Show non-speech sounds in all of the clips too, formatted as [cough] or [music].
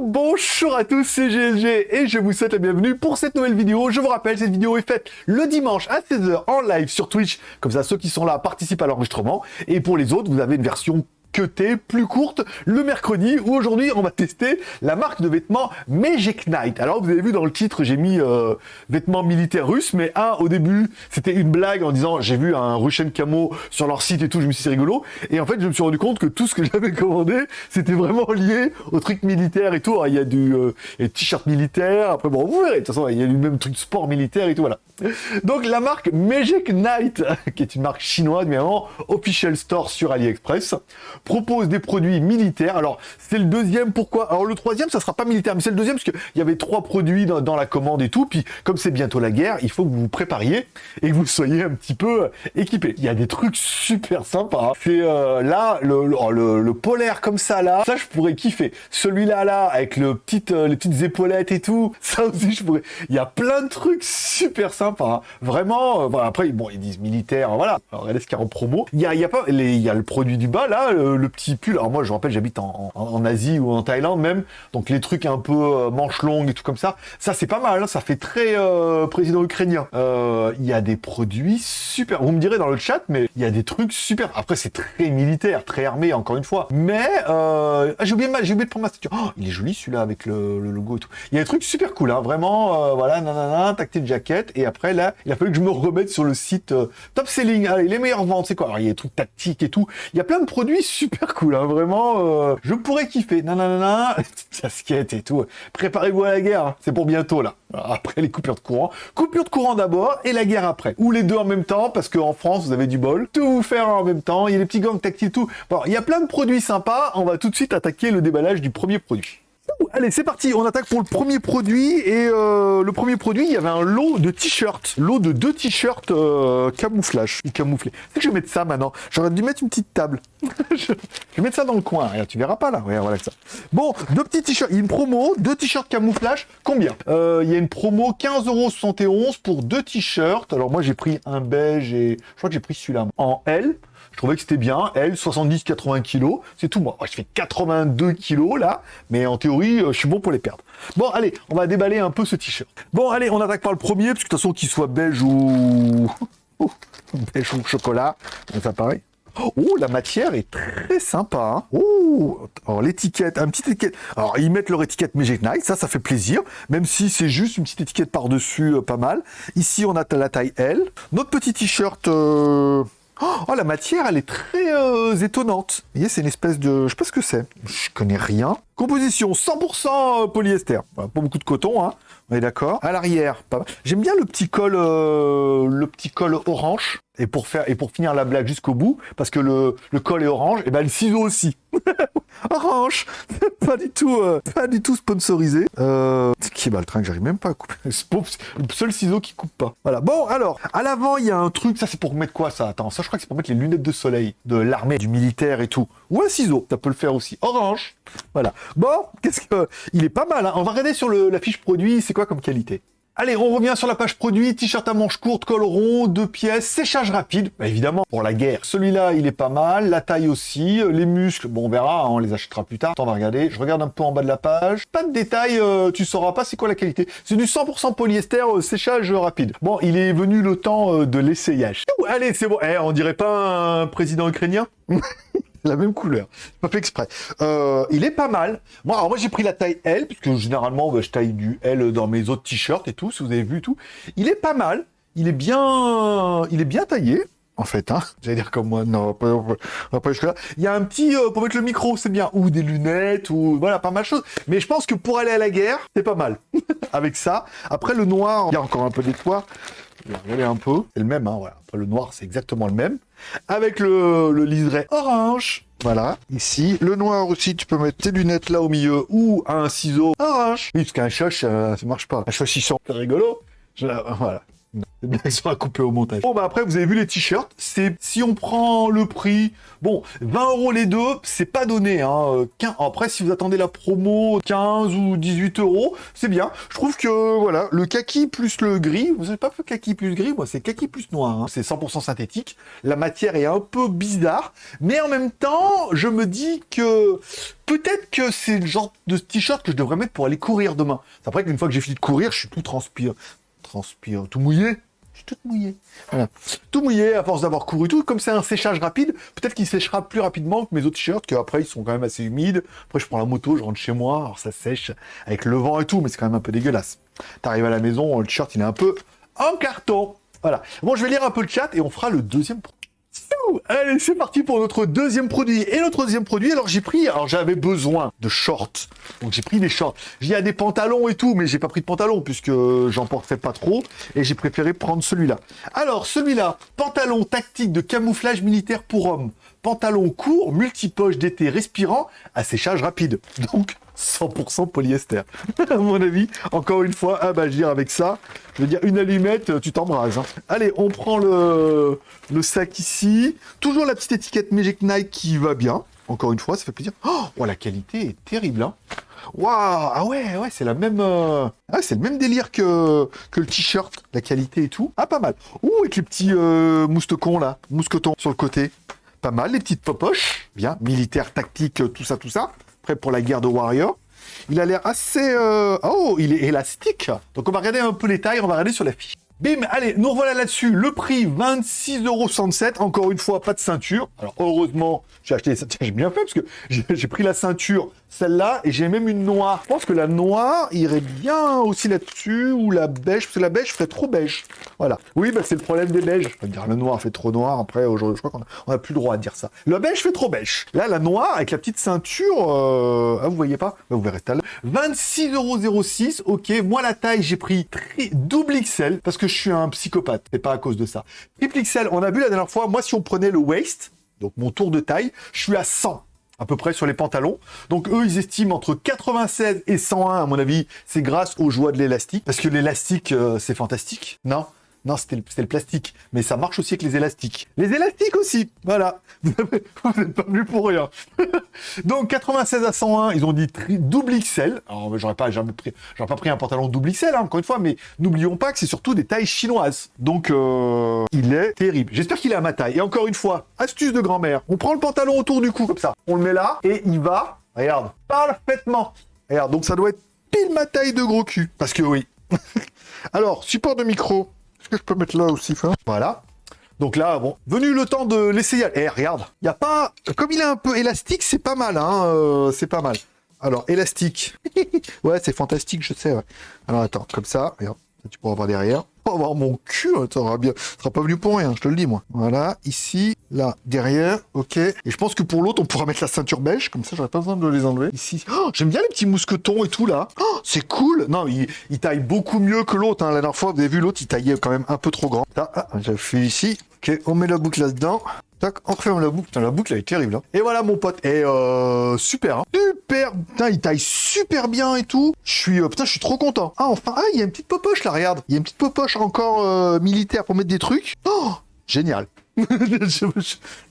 Bonjour à tous, c'est GLG et je vous souhaite la bienvenue pour cette nouvelle vidéo. Je vous rappelle, cette vidéo est faite le dimanche à 16h en live sur Twitch. Comme ça, ceux qui sont là participent à l'enregistrement. Et pour les autres, vous avez une version t'es plus courte le mercredi où aujourd'hui on va tester la marque de vêtements Magic Knight. Alors vous avez vu dans le titre j'ai mis euh, vêtements militaires russes mais un au début c'était une blague en disant j'ai vu un Russian camo sur leur site et tout je me suis dit rigolo et en fait je me suis rendu compte que tout ce que [laughs] j'avais commandé c'était vraiment lié au truc militaire et tout. il y a du euh, t-shirt militaire après bon vous verrez de toute façon il y a du même truc sport militaire et tout voilà. Donc la marque Magic Knight [laughs] qui est une marque chinoise mais vraiment official store sur AliExpress propose des produits militaires. Alors, c'est le deuxième, pourquoi? Alors, le troisième, ça sera pas militaire, mais c'est le deuxième, parce qu'il y avait trois produits dans, la commande et tout, puis comme c'est bientôt la guerre, il faut que vous vous prépariez et que vous soyez un petit peu euh, équipés. Il y a des trucs super sympas. Hein. C'est euh, là, oh, le, le, polaire comme ça, là, ça, je pourrais kiffer. Celui-là, là, avec le petit, euh, les petites épaulettes et tout, [laughs] ça aussi, je pourrais... Il y a plein de trucs super sympas. Hein. Vraiment, après, bon, ils disent militaire, voilà. Alors, regardez ce qu'il y a en promo. Il y a, il y a pas... Il y a le produit du bas, là, le petit pull. Alors moi, je rappelle, j'habite en, Asie ou en Thaïlande même, donc les trucs un peu euh, manches longues et tout comme ça, ça c'est pas mal, hein. ça fait très euh, président ukrainien. Euh, il y a des produits super. Vous me direz dans le chat, mais il y a des trucs super. Après, c'est très militaire, très armé, encore une fois. Mais ah, j'ai oublié, j'ai oublié de prendre ma statue. Oh, il est joli celui-là avec le, logo et tout. Il y a des trucs super cool, hein, vraiment. voilà, nanana, tactile jacket. Et après là, il a fallu que je me remette sur le site top selling. Allez, les meilleures ventes, c'est quoi? Alors il y a des trucs tactiques et tout. Il y a plein de produits super cool, hein, vraiment, euh, je pourrais kiffer, nanana, [laughs] casquette et tout, préparez-vous à la guerre, hein. c'est pour bientôt là, après les coupures de courant, coupure de courant d'abord et la guerre après, ou les deux en même temps, parce qu'en France vous avez du bol, tout vous faire en même temps, il y a les petits gangs tactiles, tout, bon, il y a plein de produits sympas, on va tout de suite attaquer le déballage du premier produit. Allez, c'est parti, on attaque pour le premier produit. Et euh, le premier produit, il y avait un lot de t-shirts. Lot de deux t-shirts euh, camouflage, ou camouflés. C'est que je vais mettre ça maintenant. J'aurais dû mettre une petite table. [laughs] je vais mettre ça dans le coin. Regarde, tu verras pas là. Regarde, voilà ça. Bon, deux petits t-shirts. Il y a une promo, deux t-shirts camouflage. Combien? Euh, Il y a une promo 15,71€ pour deux t-shirts. Alors moi, j'ai pris un beige et je crois que j'ai pris celui-là en L. Je trouvais que c'était bien. Elle, 70-80 kg. C'est tout moi. Je fais 82 kg là. Mais en théorie, euh, je suis bon pour les perdre. Bon, allez, on va déballer un peu ce t-shirt. Bon, allez, on attaque par le premier. Parce que de toute façon, qu'il soit beige ou... [laughs] beige ou chocolat. ça pareil. Oh, la matière est très sympa. Hein. Oh, alors l'étiquette, un petit étiquette. Alors ils mettent leur étiquette Magic Night, ça, ça fait plaisir. Même si c'est juste une petite étiquette par-dessus, euh, pas mal. Ici, on a la taille L. Notre petit t-shirt, euh, Oh, la matière, elle est très euh, étonnante. Vous voyez, c'est une espèce de... Je sais pas ce que c'est. Je connais rien. Composition 100% polyester. Pas beaucoup de coton, hein. On est d'accord. À l'arrière, pas J'aime bien le petit col, euh, le petit col orange. Et pour faire et pour finir la blague jusqu'au bout, parce que le, le col est orange, et ben le ciseau aussi. [laughs] orange, [laughs] pas du tout, euh, pas du tout sponsorisé. Euh, qui est le train que j'arrive même pas à couper. [laughs] le seul ciseau qui coupe pas. Voilà. Bon, alors, à l'avant, il y a un truc. Ça, c'est pour mettre quoi ça? Attends, ça, je crois que c'est pour mettre les lunettes de soleil de l'armée, du militaire et tout. Ou un ciseau, ça peut le faire aussi. Orange. Voilà. Bon, qu'est-ce que... Il est pas mal, hein. On va regarder sur le, la fiche produit, c'est quoi comme qualité? Allez, on revient sur la page produit, t-shirt à manches courtes, col rond, deux pièces, séchage rapide, bah, évidemment, pour la guerre. Celui-là, il est pas mal, la taille aussi, les muscles, bon, on verra, hein, on les achètera plus tard. Attends, on va regarder, je regarde un peu en bas de la page. Pas de détails, euh, tu sauras pas c'est quoi la qualité. C'est du 100% polyester, euh, séchage rapide. Bon, il est venu le temps euh, de l'essayage. Allez, c'est bon. Eh, on dirait pas un président ukrainien? [laughs] [laughs] la même couleur. Pas fait exprès. Euh, il est pas mal. Moi, alors moi j'ai pris la taille L, puisque généralement bah, je taille du L dans mes autres t-shirts et tout, si vous avez vu tout. Il est pas mal. Il est bien, il est bien taillé. En fait, hein. [laughs] J'allais dire comme moi, non, pas. Il y a un petit, euh, pour mettre le micro, c'est bien. Ou des lunettes, ou voilà, pas mal de choses. Mais je pense que pour aller à la guerre, c'est pas mal. [laughs] Avec ça. Après, le noir, il y a encore un peu d'étoile. Regardez un peu. C'est le même, hein, voilà. Après, le noir, c'est exactement le même. Avec le, le liseré orange. Voilà, ici. Le noir aussi, tu peux mettre tes lunettes là au milieu ou un ciseau orange. Oui, parce qu'un choche, ça, ça marche pas. Un choche, c'est rigolo. voilà. Les [laughs] blagues sera coupées au montage. Bon, bah après, vous avez vu les t-shirts. C'est si on prend le prix, bon, 20 euros les deux, c'est pas donné. Hein. Après, si vous attendez la promo 15 ou 18 euros, c'est bien. Je trouve que voilà, le kaki plus le gris, vous savez pas fait kaki plus gris, moi c'est kaki plus noir. Hein. C'est 100% synthétique. La matière est un peu bizarre, mais en même temps, je me dis que peut-être que c'est le genre de t-shirt que je devrais mettre pour aller courir demain. C'est après qu'une fois que j'ai fini de courir, je suis tout transpire, transpire, tout mouillé? Tout mouillé. Voilà. Tout mouillé à force d'avoir couru tout. Comme c'est un séchage rapide, peut-être qu'il séchera plus rapidement que mes autres t-shirts, qu'après ils sont quand même assez humides. Après je prends la moto, je rentre chez moi, alors ça sèche avec le vent et tout, mais c'est quand même un peu dégueulasse. T'arrives à la maison, le t-shirt il est un peu en carton. Voilà. Bon, je vais lire un peu le chat et on fera le deuxième Allez, c'est parti pour notre deuxième produit. Et notre deuxième produit, alors j'ai pris, alors j'avais besoin de shorts. Donc j'ai pris des shorts. Il y a des pantalons et tout, mais j'ai pas pris de pantalon puisque j'en portais pas trop. Et j'ai préféré prendre celui-là. Alors, celui-là, pantalon tactique de camouflage militaire pour hommes. Pantalon court, multipoche d'été respirant, à séchage rapide. [laughs] Donc, 100% polyester. [laughs] à mon avis, encore une fois, ah je veux dire avec ça, je veux dire une allumette, tu t'embrases. Hein. Allez, on prend le, sac ici. Toujours la petite étiquette Magic Nike qui va bien. Encore une fois, ça fait plaisir. Oh, la qualité est terrible. Hein. Waouh Ah ouais, ouais, c'est la même... Euh, c'est le même délire que, que le t-shirt, la qualité et tout. Ah, pas mal. Ouh, avec les petits euh, moustecons là, mousquetons sur le côté. Pas mal, les petites popoches. Bien, militaire, tactique, tout ça, tout ça pour la guerre de Warrior. Il a l'air assez... Euh, oh, il est élastique. Donc on va regarder un peu les tailles, on va regarder sur la fiche. Bim, allez, nous revoilà là-dessus. Le prix, 26,67€. Encore une fois, pas de ceinture. Alors, heureusement, j'ai acheté. [laughs] J'ai bien fait parce que j'ai pris la ceinture, celle-là, et j'ai même une noire. Je pense que la noire irait bien aussi là-dessus, ou la beige, parce que la beige ferait trop beige. Voilà. Oui, bah, c'est le problème des beiges. Je peux dire, le noir fait trop noir. Après, aujourd'hui, je crois qu'on n'a plus le droit de dire ça. Le beige fait trop beige. Là, la noire, avec la petite ceinture, euh... ah, vous voyez pas? Bah, Vous verrez tout à l'heure. 26,06€. Ok, moi, la taille, j'ai pris double XL, parce que je suis un psychopathe, et pas à cause de ça. Triple XL, on a vu la dernière fois, moi si on prenait le waist, donc mon tour de taille, je suis à 100 à peu près sur les pantalons. Donc eux, ils estiment entre 96 et 101, à mon avis, c'est grâce aux joies de l'élastique. Parce que l'élastique, euh, c'est fantastique, non? Non, c'était le, plastique. Mais ça marche aussi avec les élastiques. Les élastiques aussi, voilà. [laughs] Vous n'êtes pas venu pour rien. [laughs] Donc, 96 à 101, ils ont dit double XL. Alors, j'aurais pas, pris, pas pris un pantalon double XL, hein, encore une fois, mais n'oublions pas que c'est surtout des tailles chinoises. Donc, euh, il est terrible. J'espère qu'il est à ma taille. Et encore une fois, astuce de grand-mère. On prend le pantalon autour du cou, comme ça. On le met là, et il va, regarde, parfaitement. Regarde, donc ça doit être pile ma taille de gros cul. Parce que oui. [laughs] Alors, support de micro, est-ce que je peux mettre là aussi, ça Voilà. Donc là, bon, venu le temps de l'essayer. Eh, regarde, il n'y a pas... Comme il est un peu élastique, c'est pas mal, hein, euh, c'est pas mal. Alors, élastique. [laughs] ouais, c'est fantastique, je sais. Alors, attends, comme ça, regarde, tu pourras voir derrière avoir mon cul, hein, sera bien, sera pas venu pour rien, je te le dis moi. Voilà, ici, là, derrière, ok. Et je pense que pour l'autre, on pourra mettre la ceinture beige, comme ça, j'aurais pas besoin de les enlever. Ici, oh, j'aime bien les petits mousquetons et tout là. Oh, c'est cool. Non, il, taille beaucoup mieux que l'autre. Hein. La dernière fois, vous avez vu l'autre, il taillait quand même un peu trop grand. Là, ah, j'ai fait ici. Ok, on met la boucle là-dedans. Tac, on referme la boucle. Putain, la boucle, elle est terrible. Hein. Et voilà, mon pote. Et euh, super. Hein. Super. Putain, il taille super bien et tout. Je suis, euh, putain, je suis trop content. Ah, enfin, ah, il y a une petite popoche là, regarde. Il y a une petite popoche encore euh, militaire pour mettre des trucs. Oh, génial. [laughs] je,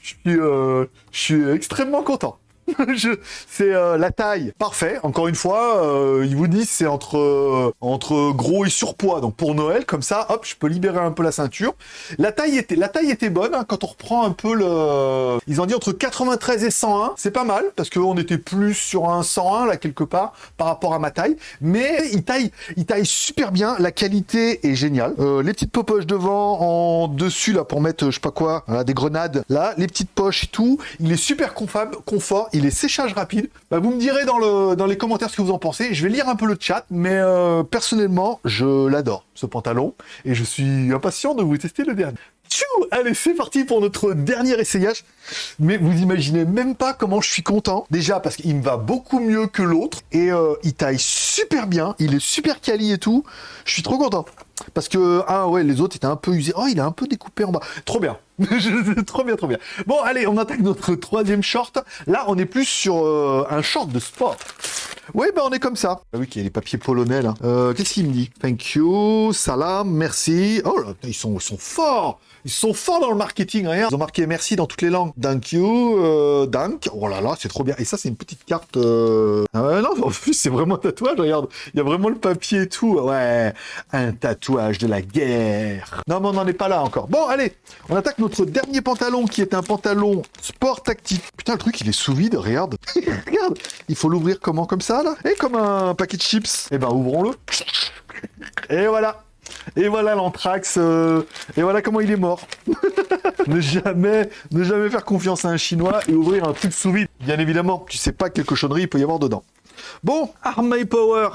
suis, euh, je suis extrêmement content. [laughs] c'est euh, la taille, parfait. Encore une fois, euh, ils vous disent c'est entre euh, entre gros et surpoids. Donc pour Noël, comme ça, hop, je peux libérer un peu la ceinture. La taille était la taille était bonne hein, quand on reprend un peu le. Ils ont dit entre 93 et 101, c'est pas mal parce qu'on était plus sur un 101 là quelque part par rapport à ma taille. Mais il taille il taille super bien. La qualité est géniale. les petites poches devant, en dessus là pour mettre je sais pas quoi, des grenades. Là, les petites poches et tout. Il est super confort il est séchage rapide. Bah, vous me direz dans, le, dans les commentaires ce que vous en pensez. Je vais lire un peu le chat, mais euh, personnellement, je l'adore, ce pantalon. Et je suis impatient de vous tester le dernier. Tchou Allez, c'est parti pour notre dernier essayage. Mais vous imaginez même pas comment je suis content. Déjà parce qu'il me va beaucoup mieux que l'autre. Et euh, il taille super bien. Il est super quali et tout. Je suis trop content. Parce que, ah ouais, les autres étaient un peu usés. Oh, il est un peu découpé en bas. Trop bien. [laughs] trop bien, trop bien. Bon, allez, on attaque notre troisième short. Là, on est plus sur euh, un short de sport. Oui, ben on est comme ça. Ah oui, qu'il y a les papiers polonais là. Euh, Qu'est-ce qu'il me dit? Thank you, salam, merci. Oh là, ils sont, forts ils sont forts dans le marketing, rien. Ils ont marqué merci dans toutes les langues. Thank you, euh, dank. Oh là là, c'est trop bien. Et ça, c'est une petite carte... Euh... Ah non, en plus, c'est vraiment un tatouage, regarde. Il y a vraiment le papier et tout. Ouais, un tatouage de la guerre. Non, mais on n'en est pas là encore. Bon, allez, on attaque notre dernier pantalon, qui est un pantalon sport tactique. Putain, le truc, il est sous vide, regarde. [laughs] regarde, il faut l'ouvrir comment? Comme ça, Et comme un paquet de chips. Eh ben, ouvrons-le. Et voilà et voilà l'anthrax, euh, et voilà comment il est mort. [laughs] ne jamais, ne jamais faire confiance à un Chinois et ouvrir un truc sous vide. Bien évidemment, tu sais pas quelle cochonnerie il peut y avoir dedans. Bon, Arm My Power.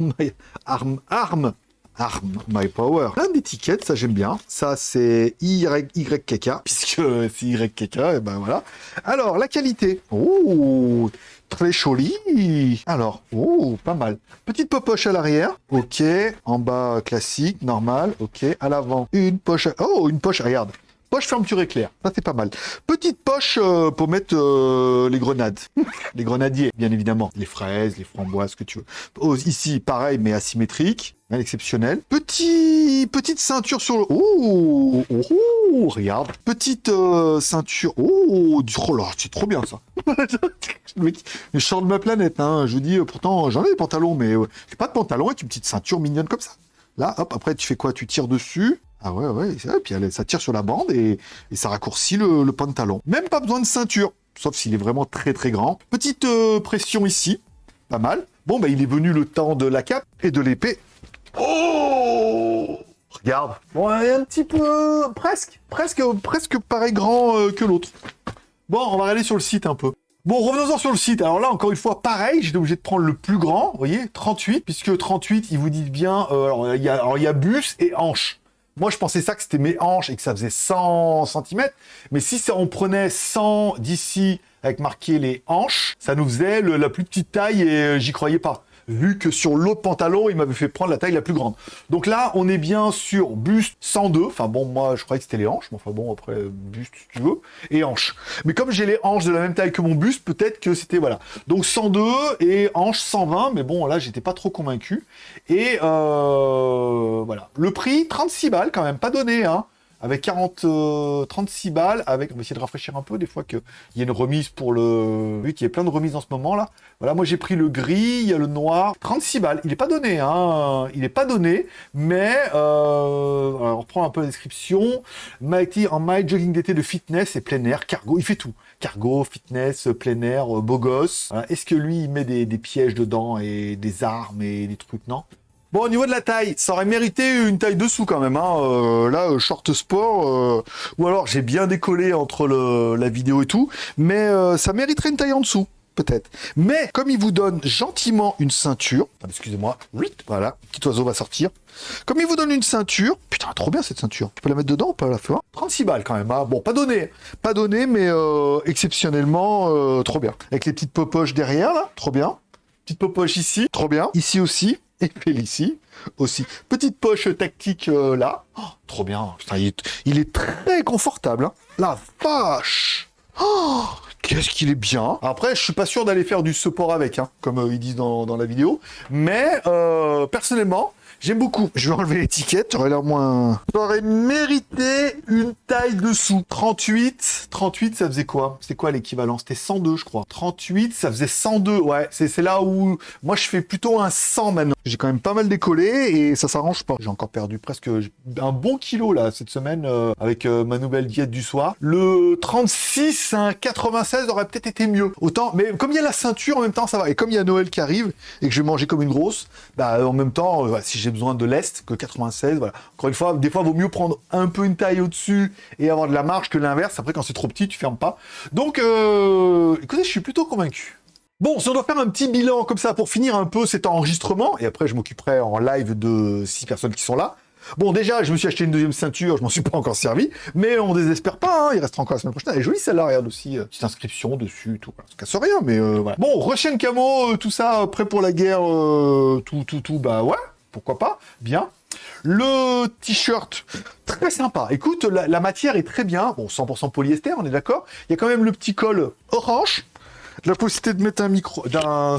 [laughs] Arm, arm, Arm My Power. Plein d'étiquettes, ça j'aime bien. Ça c'est YKK, puisque [laughs] c'est YKK, et ben voilà. Alors, la qualité. Oh Très joli. Alors, oh, pas mal. Petite poche à l'arrière. Ok. En bas, classique, normal. Ok. À l'avant, une poche. Oh, une poche, regarde. Poche fermeture éclair, ça c'est pas mal. Petite poche euh, pour mettre euh, les grenades. [laughs] les grenadiers, bien évidemment. Les fraises, les framboises, ce que tu veux. Ici, pareil, mais asymétrique. Exceptionnel. Petit, petite ceinture sur le... Oh, oh, oh regarde. Petite euh, ceinture. Oh, oh là, c'est trop bien ça. je sors de ma planète. Hein. Je vous dis, pourtant, j'en ai des pantalons, mais j'ai pas de pantalon avec une petite ceinture mignonne comme ça. Là, hop, après, tu fais quoi? Tu tires dessus. Ah ouais, ouais, et puis ça tire sur la bande et, ça raccourcit le, pantalon. Même pas besoin de ceinture, sauf s'il est vraiment très très grand. Petite euh, pression ici, pas mal. Bon, bah il est venu le temps de la cape et de l'épée. Oh Regarde. Bon, est un petit peu... presque, presque, presque pareil grand euh, que l'autre. Bon, on va aller sur le site un peu. Bon, revenons-en sur le site. Alors là, encore une fois, pareil, j'étais obligé de prendre le plus grand, vous voyez, 38, puisque 38, ils vous disent bien, euh, alors il y, y, a bus et hanche. Moi, je pensais ça que c'était mes hanches et que ça faisait 100 cm. Mais si on prenait 100 d'ici avec marqué les hanches, ça nous faisait la plus petite taille et euh, j'y croyais pas vu que sur l'autre pantalon, il m'avait fait prendre la taille la plus grande. Donc là, on est bien sur buste 102. Enfin bon, moi, je croyais que c'était les hanches, mais enfin bon, après, buste, si tu veux, et hanches. Mais comme j'ai les hanches de la même taille que mon buste, peut-être que c'était, voilà. Donc 102 et hanches 120, mais bon, là, j'étais pas trop convaincu. Et euh, voilà. Le prix, 36 balles quand même, pas donné, hein avec 40, 36 euh, balles, avec, on va essayer de rafraîchir un peu, des fois qu'il y a une remise pour le... Vu qu'il y a plein de remises en ce moment, là. Voilà, moi j'ai pris le gris, il y a le noir, 36 balles. Il n'est pas donné, hein, il n'est pas donné, mais, euh, on reprend un peu la description. Mighty en my jogging d'été de fitness et plein air, cargo, il fait tout. Cargo, fitness, plein air, euh, beau gosse. Est-ce que lui, il met des, des pièges dedans et des armes et des trucs? Non Bon, au niveau de la taille, ça aurait mérité une taille dessous quand même. Hein. Euh, là, euh, short sport, euh, ou alors j'ai bien décollé entre la vidéo et tout, mais ça mériterait une taille en dessous, peut-être. Mais comme il vous donne gentiment une ceinture, excusez-moi, voilà, petit oiseau va sortir. Comme il vous donne une ceinture, putain, trop bien cette ceinture. Tu peux la mettre dedans ou pas la fin 36 balles quand même. Hein. Bon, pas donné, pas donné, mais exceptionnellement trop bien. Avec les petites popoches derrière là, trop bien. Petite popoche ici, trop bien. Ici aussi, [laughs] et Félicie aussi. Petite poche tactique euh, là. Oh, trop bien. il, est, très confortable. Hein. La vache oh, Qu'est-ce qu'il est bien Après, je suis pas sûr d'aller faire du support avec, hein, comme euh, ils disent dans, la vidéo. Mais, euh, personnellement, J'aime beaucoup. Je vais enlever l'étiquette, j'aurais l'air moins... J'aurais mérité une taille dessous. 38, 38, ça faisait quoi? C'était quoi l'équivalent? C'était 102, je crois. 38, ça faisait 102. Ouais, c'est là où... Moi, je fais plutôt un 100 maintenant. J'ai quand même pas mal décollé et ça s'arrange pas. J'ai encore perdu presque un bon kilo, là, cette semaine, euh, avec euh, ma nouvelle diète du soir. Le 36, un 96 aurait peut-être été mieux. Autant, mais comme il y a la ceinture, en même temps, ça va. Et comme il y a Noël qui arrive et que je vais manger comme une grosse, bah, en même temps, euh, si j'ai besoin de l'Est que 96. Voilà. Encore une fois, des fois, il vaut mieux prendre un peu une taille au-dessus et avoir de la marge que l'inverse. Après, quand c'est trop petit, tu fermes pas. Donc, euh, écoutez, je suis plutôt convaincu. Bon, si on doit faire un petit bilan comme ça pour finir un peu cet enregistrement, et après je m'occuperai en live de six personnes qui sont là, Bon, déjà, je me suis acheté une deuxième ceinture, je m'en suis pas encore servi, mais on désespère pas, hein, il restera encore la semaine prochaine. Elle est jolie celle-là, regarde aussi, euh, petite inscription dessus, tout. Ça casse rien, mais euh, voilà. Bon, rechaine camo, tout ça, prêt pour la guerre, tout, tout, tout, bah ouais, pourquoi pas, bien. Le t-shirt, très sympa. Écoute, la, matière est très bien. Bon, 100% polyester, on est d'accord. Il y a quand même le petit col orange, la possibilité de mettre un micro, d'un,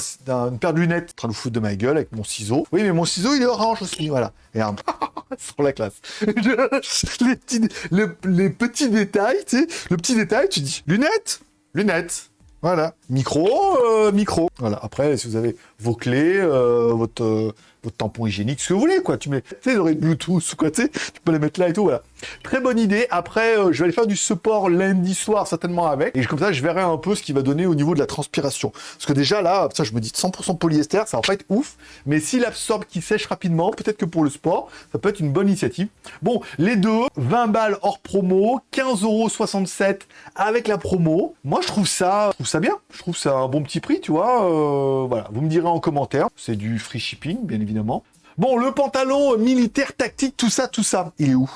paire de lunettes en train de foutre de ma gueule avec mon ciseau. Oui, mais mon ciseau, il est orange aussi, voilà. Et un... [laughs] sur la classe. les, petits, le- les petits détails, tu sais, le petit détail, tu dis, lunettes, lunettes. Voilà. Micro, euh, micro. Voilà. Après, si vous avez vos clés, euh, votre, euh, votre tampon hygiénique, ce que vous voulez, quoi. Tu mets, tu sais, les Bluetooth quoi, tu tu peux les mettre là et tout, voilà. Très bonne idée. Après, je vais aller faire du support lundi soir, certainement avec. Et comme ça, je verrai un peu ce qu'il va donner au niveau de la transpiration. Parce que déjà, là, ça, je me dis 100% polyester, ça va pas être ouf. Mais s'il absorbe, qu'il sèche rapidement, peut-être que pour le sport, ça peut être une bonne initiative. Bon, les deux, 20 balles hors promo, 15,67€ avec la promo. Moi, je trouve ça, je trouve ça bien. Trouve ça un bon petit prix, tu vois. Euh, voilà, vous me direz en commentaire. C'est du free shipping, bien évidemment. Bon, le pantalon militaire tactique, tout ça, tout ça. Il est où?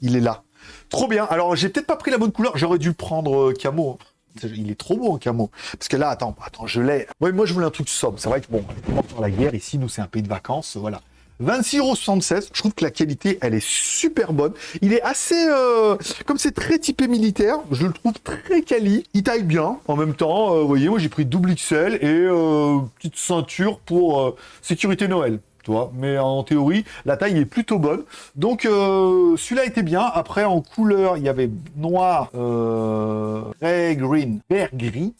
Il est là. Trop bien. Alors, j'ai peut-être pas pris la bonne couleur. J'aurais dû prendre euh, camo. Il est trop beau en camo. Parce que là, attends, attends, je l'ai. Ouais, moi, je voulais un truc sobre. C'est vrai que bon, on la guerre ici. Nous, c'est un pays de vacances. Voilà. 26,76€, je trouve que la qualité, elle est super bonne. Il est assez... euh, comme c'est très typé militaire, je le trouve très quali. Il taille bien. En même temps, euh, vous voyez, moi j'ai pris double XL et euh, petite ceinture pour euh, sécurité Noël. Tu vois, mais en théorie, la taille est plutôt bonne. Donc, celui-là était bien. Après, en couleur, il y avait noir, euh, ray green, vert gris,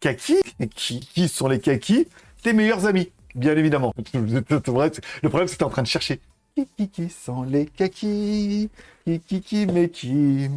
kaki. [laughs] Qui sont les kakis? Tes meilleurs amis. Bien évidemment. [laughs] Le problème, t'es en train de chercher. Qui sont les kakis qui, mais qui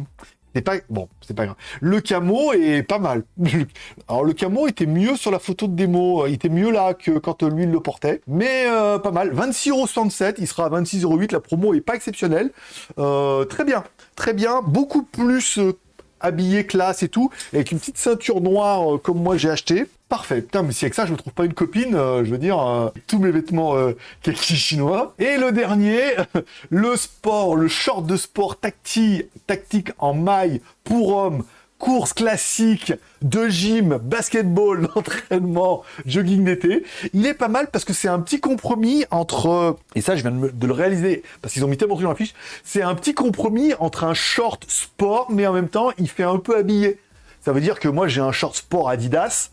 C'est pas... Bon, c'est pas grave. Le camo est pas mal. [laughs] Alors, le camo était mieux sur la photo de démo. Il était mieux là que quand lui, il le portait. Mais euh, pas mal. 26,67€. Il sera à 26,08€. La promo est pas exceptionnelle. Euh, très bien. Très bien. Beaucoup plus... euh, habillé classe et tout, avec une petite ceinture noire comme moi j'ai acheté. Parfait. Putain, mais si avec ça je me trouve pas une copine, euh, je veux dire, euh, tous mes vêtements euh, chinois. Et le dernier, [laughs] le sport, le short de sport tacti, tactique en maille pour hommes, course classique, de gym, basketball, [laughs] d'entraînement, jogging d'été. Il est pas mal parce que c'est un petit compromis entre, et ça je viens de, de le réaliser parce qu'ils ont mis tellement de trucs dans la fiche, c'est un petit compromis entre un short sport mais en même temps il fait un peu habillé. Ça veut dire que moi j'ai un short sport Adidas.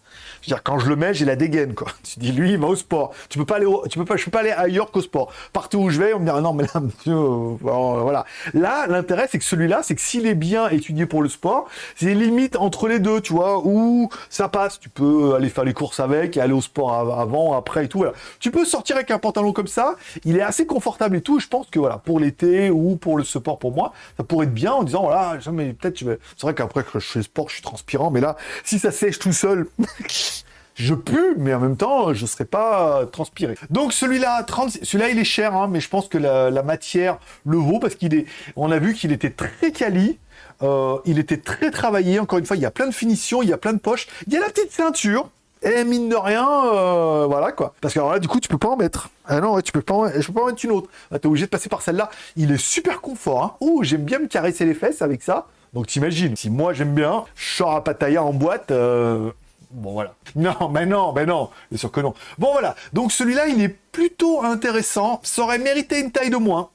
Dire, quand je le mets, j'ai la dégaine, quoi. [laughs] Tu dis, lui, il va au sport. Tu peux pas aller, au- tu peux pas, je peux pas aller ailleurs qu'au sport. Partout où je vais, on me dit, non, mais là, [laughs] monsieur, voilà. Là, l'intérêt, c'est que celui-là, c'est que s'il est bien étudié pour le sport, c'est limite entre les deux, tu vois, où ça passe. Tu peux aller faire les courses avec, et aller au sport av- avant, après et tout, voilà. Tu peux sortir avec un pantalon comme ça. Il est assez confortable et tout. Je pense que, voilà, pour l'été ou pour le sport, pour moi, ça pourrait être bien en disant, voilà, mais peut-être, vais, c'est vrai qu'après que je fais sport, je suis transpirant, mais là, si ça sèche tout seul, [laughs] je pue, mais en même temps, je serais pas transpiré. Donc celui-là, 30, celui-là, il est cher, hein, mais je pense que la, matière le vaut parce qu'il est, on a vu qu'il était très quali. euh, il était très travaillé, encore une fois, il y a plein de finitions, il y a plein de poches, il y a la petite ceinture, et mine de rien, euh, voilà quoi. Parce que alors là, du coup, tu peux pas en mettre. Ah non, tu peux pas en... je peux pas en mettre une autre. Ah, T'es obligé de passer par celle-là. Il est super confort. Hein. Oh, j'aime bien me caresser les fesses avec ça. Donc t'imagines, si moi j'aime bien, je sors à Pattaya en boîte, euh, Bon voilà. Non, mais non, mais non, bien sûr que non. Bon voilà, donc celui-là, il est plutôt intéressant. Ça aurait mérité une taille de moins.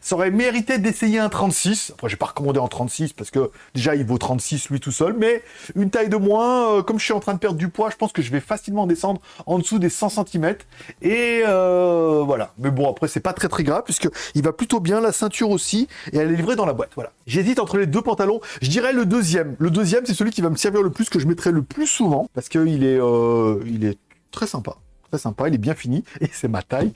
Ça aurait mérité d'essayer un 36. Après, j'ai pas recommandé en 36 parce que déjà, il vaut 36 lui tout seul. Mais une taille de moins, euh, comme je suis en train de perdre du poids, je pense que je vais facilement descendre en dessous des 100 cm. Et euh. Mais bon, après, c'est pas très très grave puisque il va plutôt bien. La ceinture aussi. Et elle est livrée dans la boîte. Voilà. J'hésite entre les deux pantalons. Je dirais le deuxième. Le deuxième, c'est celui qui va me servir le plus, que je mettrai le plus souvent. Parce qu'il est, euh, il est très sympa. Très sympa, il est bien fini, [laughs] et c'est ma taille.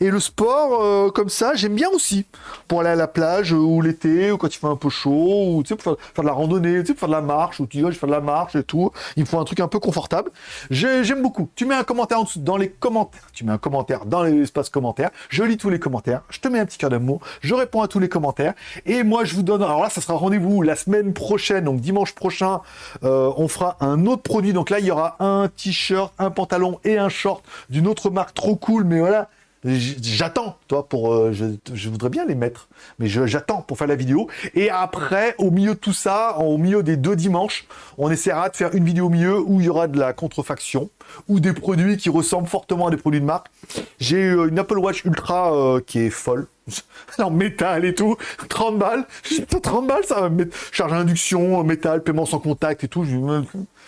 Et le sport, euh, comme ça, j'aime bien aussi. Pour aller à la plage, euh, ou l'été, ou quand il fait un peu chaud, ou tu sais, pour faire, de la randonnée, tu sais, pour faire de la marche, ou tu ouais, je fais de la marche et tout. Il me faut un truc un peu confortable. J'ai- J'aime beaucoup. Tu mets un commentaire en dessous, dans les commentaires. Tu mets un commentaire dans l'espace commentaires. Je lis tous les commentaires. Je te mets un petit cœur d'amour. Je réponds à tous les commentaires. Et moi, je vous donne, alors là, ça sera rendez-vous la semaine prochaine, donc dimanche prochain, euh, on fera un autre produit. Donc là, il y aura un t-shirt, un pantalon et un short d'une autre marque trop cool, mais voilà. J'attends, toi, pour. euh, je, voudrais bien les mettre, mais j'attends pour faire la vidéo. Et après, au milieu de tout ça, au milieu des deux dimanches, on essaiera de faire une vidéo au milieu où il y aura de la contrefaction ou des produits qui ressemblent fortement à des produits de marque. J'ai eu une Apple Watch Ultra euh, qui est folle. [laughs] en métal et tout, 30 balles. [laughs] Putain, 30 balles, ça va me mettre charge induction, métal, paiement sans contact et tout.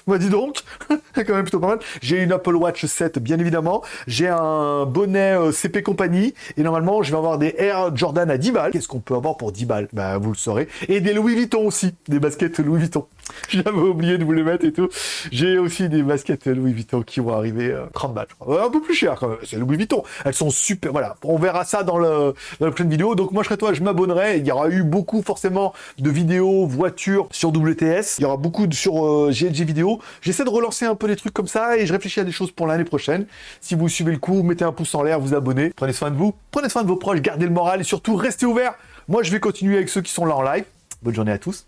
[laughs] Bah dis donc, [laughs] quand même plutôt pas mal. J'ai une Apple Watch 7, bien évidemment. J'ai un bonnet euh, CP Compagnie. Et normalement, je vais avoir des Air Jordan à 10 balles. Qu'est-ce qu'on peut avoir pour 10 balles? Bah vous le saurez. Et des Louis Vuitton aussi, des baskets Louis Vuitton. [laughs] J'avais oublié de vous les mettre et tout. J'ai aussi des baskets Louis Vuitton qui vont arriver 30 euh, balles, crois. un peu plus cher quand même. C'est Louis Vuitton. Elles sont super. Voilà. On verra ça dans, le, dans prochaine vidéo. Donc moi, je serais toi, je m'abonnerai. Il y aura eu beaucoup forcément de vidéos voitures sur WTS. Il y aura beaucoup sur euh, GLG vidéo. J'essaie de relancer un peu des trucs comme ça et je réfléchis à des choses pour l'année prochaine. Si vous suivez le coup, mettez un pouce en l'air, vous abonnez. Prenez soin de vous. Prenez soin de vos proches. Gardez le moral et surtout restez ouverts. Moi, je vais continuer avec ceux qui sont là en live. Bonne journée à tous.